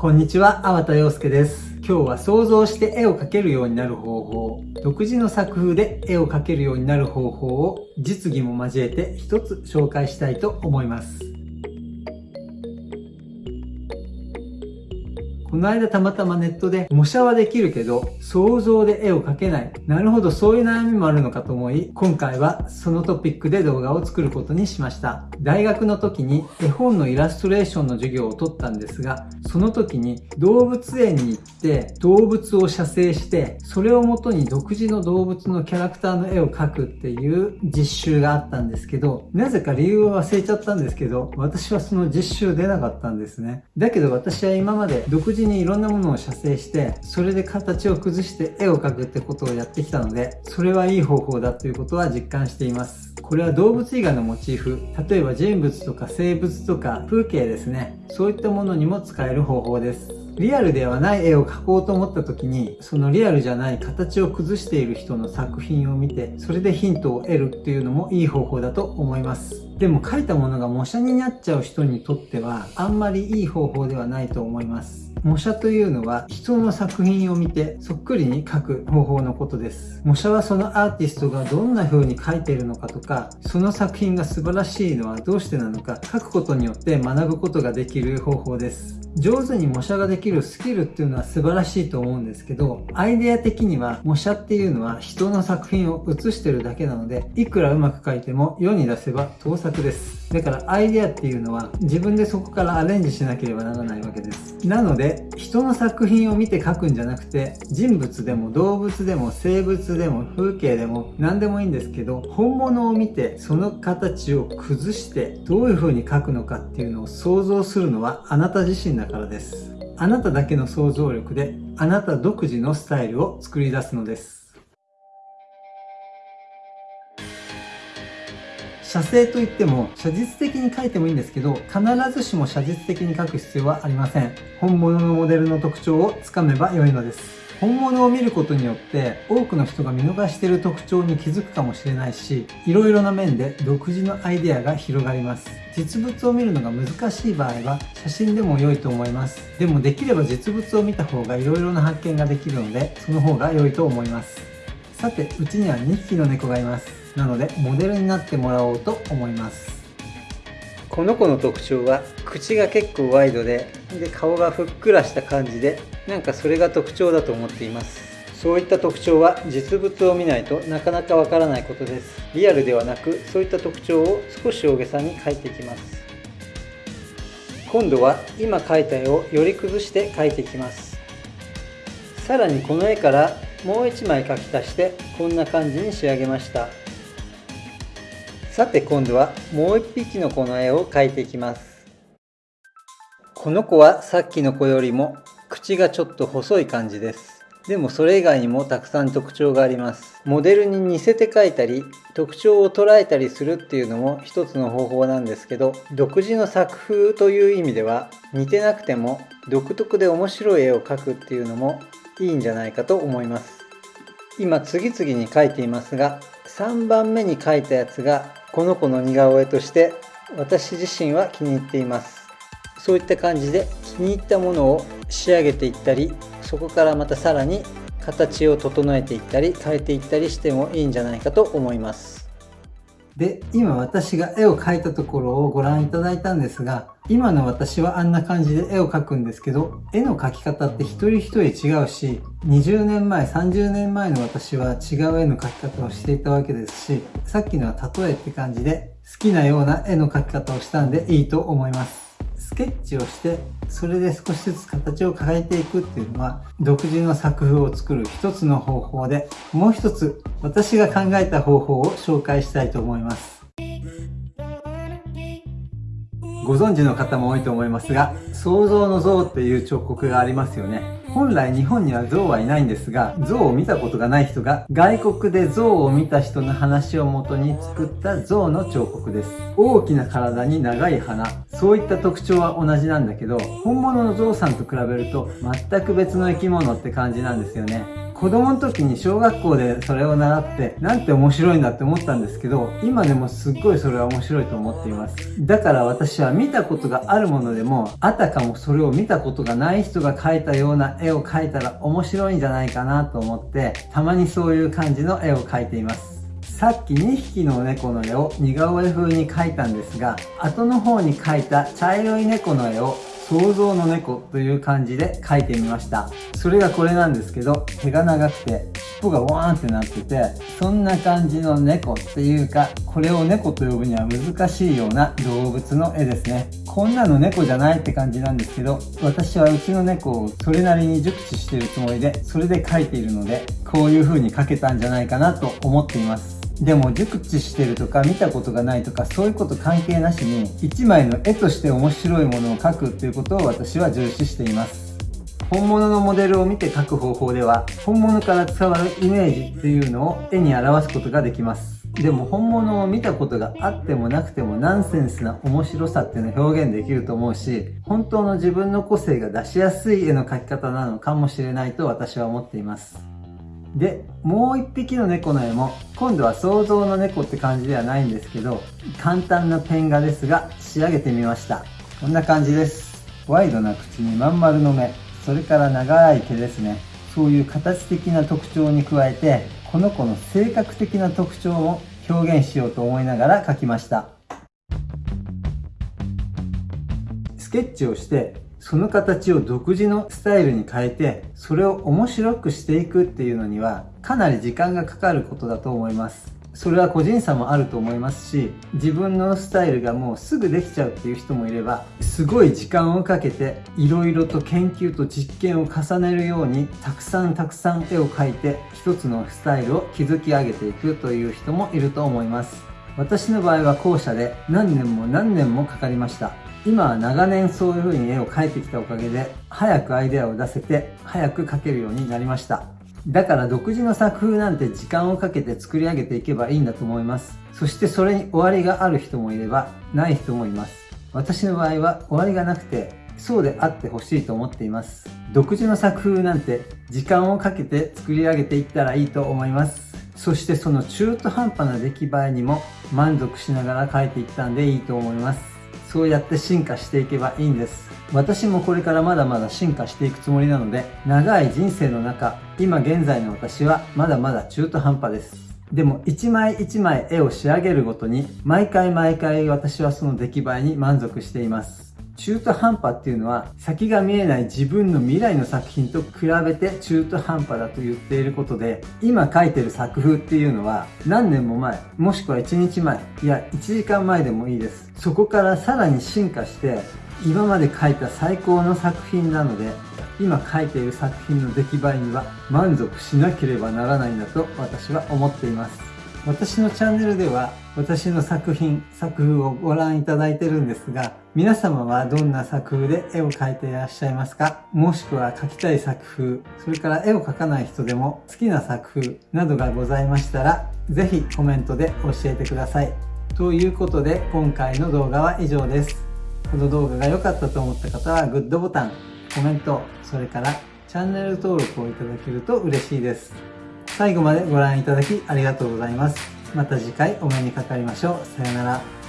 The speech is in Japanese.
こんにちは、粟田洋介です。今日は想像して絵を描けるようになる方法、独自の作風で絵を描けるようになる方法を実技も交えて一つ紹介したいと思います。この間たまたまネットで模写はできるけど想像で絵を描けない。なるほどそういう悩みもあるのかと思い今回はそのトピックで動画を作ることにしました。大学の時に絵本のイラストレーションの授業を取ったんですがその時に動物園に行って動物を写生してそれをもとに独自の動物のキャラクターの絵を描くっていう実習があったんですけどなぜか理由は忘れちゃったんですけど私はその実習出なかったんですね。だけど私は今まで独自にいろんなものを写生してそれで形を崩して絵を描くってことをやってきたのでそれはいい方法だということは実感しています。これは動物以外のモチーフ。例えば人物とか生物とか風景ですね。そういったものにも使える方法です。リアルではない絵を描こうと思った時にそのリアルじゃない形を崩している人の作品を見てそれでヒントを得るっていうのもいい方法だと思います。でも書いたものが模写になっちゃう人にとってはあんまりいい方法ではないと思います模写というのは人の作品を見てそっくりに書く方法のことです。模写はそのアーティストがどんな風に書いているのかとか、その作品が素晴らしいのはどうしてなのか、書くことによって学ぶことができる方法です。上手に模写ができるスキルっていうのは素晴らしいと思うんですけど、アイデア的には模写っていうのは人の作品を写してるだけなので、いくらうまく描いても世に出せば盗作です。だからアイデアっていうのは自分でそこからアレンジしなければならないわけです。なので、人の作品を見て描くんじゃなくて、人物でも動物でも生物でも風景でも何でもいいんですけど、本物を見てその形を崩してどういう風に描くのかっていうのを想像するのはあなた自身だからです。あなただけの想像力であなた独自のスタイルを作り出すのです。写生といっても写実的に描いてもいいんですけど必ずしも写実的に描く必要はありません本物のモデルの特徴をつかめば良いのです本物を見ることによって多くの人が見逃している特徴に気づくかもしれないしいろいろな面で独自のアイデアが広がります。実物を見るのが難しい場合は写真でも良いと思います。でもできれば実物を見た方がいろいろな発見ができるのでその方が良いと思います。さてうちには2匹の猫がいます。なのでモデルになってもらおうと思います。この子の特徴は口が結構ワイドでで顔がふっくらした感じでなんかそれが特徴だと思っています。そういった特徴は実物を見ないとなかなかわからないことです。リアルではなくそういった特徴を少し大げさに描いていきます。今度は今描いた絵をより崩して描いていきます。さらにこの絵からもう1枚描き足してこんな感じに仕上げました。さて今度はもう1匹の子の絵を描いていきます。この子はさっきの子よりも口がちょっと細い感じです。でもそれ以外にもたくさん特徴があります。モデルに似せて描いたり特徴を捉えたりするっていうのも一つの方法なんですけど独自の作風という意味では似てなくても独特で面白い絵を描くっていうのもいいんじゃないかと思います。今次々に描いていますが3番目に描いたやつがこの子の似顔絵として私自身は気に入っています。そういった感じで気に入ったものを仕上げていったりそこからまたさらに形を整えていったり変えていったりしてもいいんじゃないかと思います。で、今私が絵を描いたところをご覧いただいたんですが、今の私はあんな感じで絵を描くんですけど、絵の描き方って一人一人違うし、20年前、30年前の私は違う絵の描き方をしていたわけですし、さっきのは例えって感じで、好きなような絵の描き方をしたんでいいと思います。スケッチをしてそれで少しずつ形を変えていくっていうのは独自の作風を作る一つの方法でもう一つ私が考えた方法を紹介したいと思います。ご存知の方も多いと思いますが創造の像っていう彫刻がありますよね。本来日本には象はいないんですが、象を見たことがない人が外国で象を見た人の話をもとに作った象の彫刻です。大きな体に長い鼻、そういった特徴は同じなんだけど、本物の象さんと比べると全く別の生き物って感じなんですよね。子供の時に小学校でそれを習ってなんて面白いんだって思ったんですけど今でもすっごいそれは面白いと思っています。だから私は見たことがあるものでもあたかもそれを見たことがない人が描いたような絵を描いたら面白いんじゃないかなと思ってたまにそういう感じの絵を描いています。さっき2匹の猫の絵を似顔絵風に描いたんですが後の方に描いた茶色い猫の絵を想像の猫という感じで描いてみました。それがこれなんですけど、毛が長くて、尻尾がワーンってなってて、そんな感じの猫っていうか、これを猫と呼ぶには難しいような動物の絵ですね。こんなの猫じゃないって感じなんですけど、私はうちの猫をそれなりに熟知してるつもりで、それで描いているので、こういう風に描けたんじゃないかなと思っています。でも熟知してるとか見たことがないとかそういうこと関係なしに一枚の絵として面白いものを描くっていうことを私は重視しています。本物のモデルを見て描く方法では本物から伝わるイメージっていうのを絵に表すことができます。でも本物を見たことがあってもなくてもナンセンスな面白さっていうのを表現できると思うし本当の自分の個性が出しやすい絵の描き方なのかもしれないと私は思っています。で、もう一匹の猫の絵も、今度は想像の猫って感じではないんですけど、簡単なペン画ですが、仕上げてみました。こんな感じです。ワイドな口にまん丸の目、それから長い毛ですね。そういう形的な特徴に加えて、この子の性格的な特徴も表現しようと思いながら描きました。スケッチをしてその形を独自のスタイルに変えて、それを面白くしていくっていうのには、かなり時間がかかることだと思います。それは個人差もあると思いますし、自分のスタイルがもうすぐできちゃうっていう人もいれば、すごい時間をかけて、色々と研究と実験を重ねるように、たくさんたくさん絵を描いて、一つのスタイルを築き上げていくという人もいると思います。私の場合は後者で何年も何年もかかりました。今は長年そういう風に絵を描いてきたおかげで、早くアイデアを出せて、早く描けるようになりました。だから独自の作風なんて時間をかけて作り上げていけばいいんだと思います。そしてそれに終わりがある人もいれば、ない人もいます。私の場合は終わりがなくて、そうであってほしいと思っています。独自の作風なんて時間をかけて作り上げていったらいいと思います。そしてその中途半端な出来栄えにも満足しながら描いていったんでいいと思います。そうやって進化していけばいいんです。私もこれからまだまだ進化していくつもりなので、長い人生の中、今現在の私はまだまだ中途半端です。でも一枚一枚絵を仕上げるごとに、毎回毎回私はその出来栄えに満足しています。中途半端っていうのは先が見えない自分の未来の作品と比べて中途半端だと言っていることで今描いてる作風っていうのは何年も前もしくは1日前いや1時間前でもいいです。そこからさらに進化して今まで描いた最高の作品なので今描いている作品の出来栄えには満足しなければならないんだと私は思っています。私のチャンネルでは私の作品、作風をご覧いただいてるんですが、皆様はどんな作風で絵を描いていらっしゃいますか？もしくは描きたい作風、それから絵を描かない人でも好きな作風などがございましたら、ぜひコメントで教えてください。ということで、今回の動画は以上です。この動画が良かったと思った方はグッドボタン、コメント、それからチャンネル登録をいただけると嬉しいです。最後までご覧いただきありがとうございます。また次回お目にかかりましょう。さよなら。